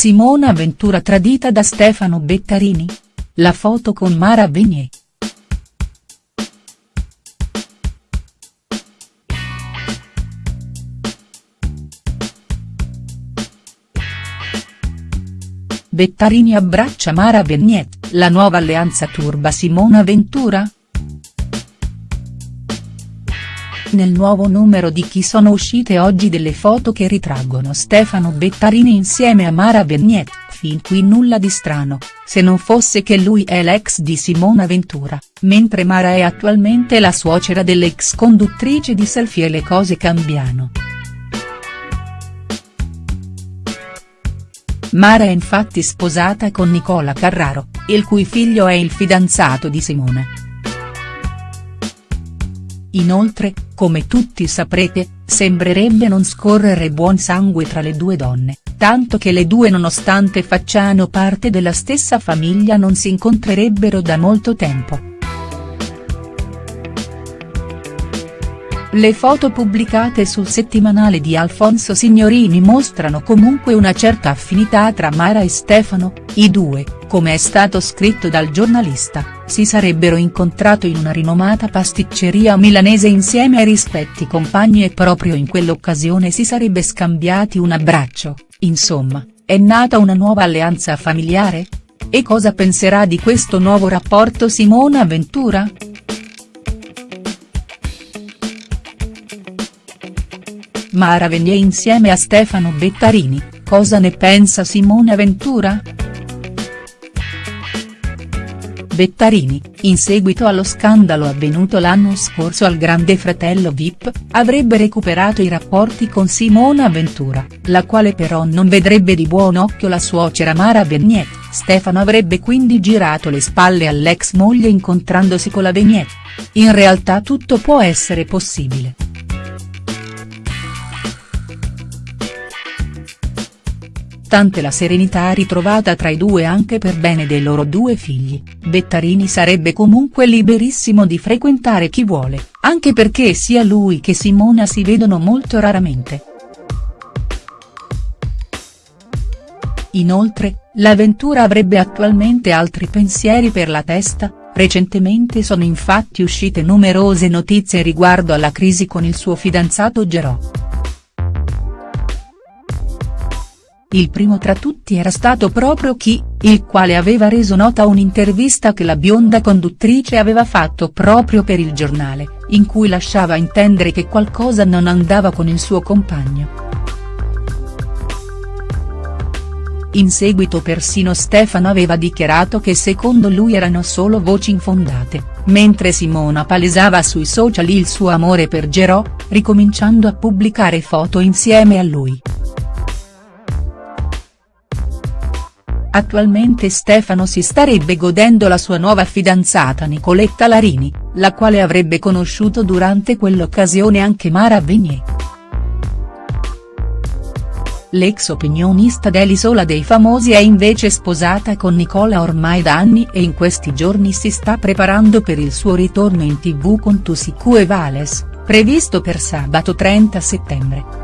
Simona Ventura tradita da Stefano Bettarini? La foto con Mara Venier. Bettarini abbraccia Mara Vignet, la nuova alleanza turba Simona Ventura?. Nel nuovo numero di Chi sono uscite oggi delle foto che ritraggono Stefano Bettarini insieme a Mara Vignet, fin qui nulla di strano, se non fosse che lui è l'ex di Simona Ventura, mentre Mara è attualmente la suocera dell'ex conduttrice di Selfie e le cose cambiano. Mara è infatti sposata con Nicola Carraro, il cui figlio è il fidanzato di Simona. Inoltre, come tutti saprete, sembrerebbe non scorrere buon sangue tra le due donne, tanto che le due nonostante facciano parte della stessa famiglia non si incontrerebbero da molto tempo. Le foto pubblicate sul settimanale di Alfonso Signorini mostrano comunque una certa affinità tra Mara e Stefano, i due, come è stato scritto dal giornalista, si sarebbero incontrato in una rinomata pasticceria milanese insieme ai rispetti compagni e proprio in quell'occasione si sarebbe scambiati un abbraccio, insomma, è nata una nuova alleanza familiare? E cosa penserà di questo nuovo rapporto Simona Ventura?. Mara Venier insieme a Stefano Bettarini, cosa ne pensa Simone Ventura?. Bettarini, in seguito allo scandalo avvenuto l'anno scorso al Grande Fratello Vip, avrebbe recuperato i rapporti con Simona Ventura, la quale però non vedrebbe di buon occhio la suocera Mara Venier, Stefano avrebbe quindi girato le spalle all'ex moglie incontrandosi con la Venier. In realtà tutto può essere possibile. Nonostante la serenità ritrovata tra i due anche per bene dei loro due figli, Bettarini sarebbe comunque liberissimo di frequentare chi vuole, anche perché sia lui che Simona si vedono molto raramente. Inoltre, l'avventura avrebbe attualmente altri pensieri per la testa, recentemente sono infatti uscite numerose notizie riguardo alla crisi con il suo fidanzato Gerò. Il primo tra tutti era stato proprio Chi, il quale aveva reso nota un'intervista che la bionda conduttrice aveva fatto proprio per il giornale, in cui lasciava intendere che qualcosa non andava con il suo compagno. In seguito persino Stefano aveva dichiarato che secondo lui erano solo voci infondate, mentre Simona palesava sui social il suo amore per Gerò, ricominciando a pubblicare foto insieme a lui. Attualmente Stefano si starebbe godendo la sua nuova fidanzata Nicoletta Larini, la quale avrebbe conosciuto durante quell'occasione anche Mara Venier. L'ex opinionista dell'Isola dei Famosi è invece sposata con Nicola ormai da anni e in questi giorni si sta preparando per il suo ritorno in tv con Tusicu e Vales, previsto per sabato 30 settembre.